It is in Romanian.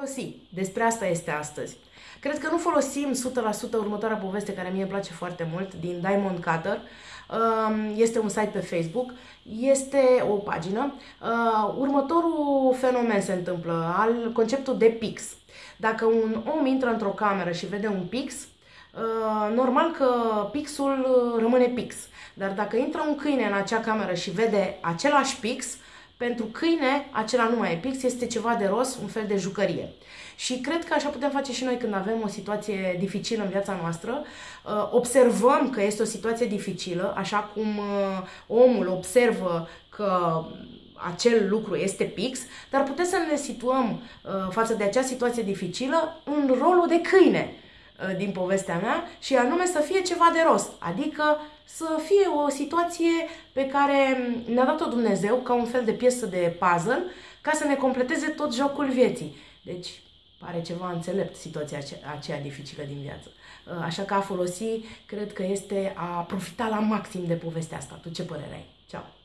folosi. Despre asta este astăzi. Cred că nu folosim 100% următoarea poveste care mie îmi place foarte mult din Diamond Cutter. Um, este un site pe Facebook, este o pagină. Uh, următorul fenomen se întâmplă, al conceptul de pix. Dacă un om intră într-o cameră și vede un pix, uh, normal că pixul rămâne pix. Dar dacă intră un câine în acea cameră și vede același pix, pentru câine, acela nu mai e pix, este ceva de rost, un fel de jucărie. Și cred că așa putem face și noi când avem o situație dificilă în viața noastră. Uh, observăm că este o situație dificilă, așa cum uh, omul observă că acel lucru este pix, dar putem să ne situăm uh, față de acea situație dificilă în rolul de câine din povestea mea și anume să fie ceva de rost, adică să fie o situație pe care ne-a dat-o Dumnezeu ca un fel de piesă de puzzle ca să ne completeze tot jocul vieții. Deci, pare ceva înțelept situația aceea dificilă din viață. Uh, așa că a folosi, cred că este a profita la maxim de povestea asta. Tu ce părere ai? Ceau!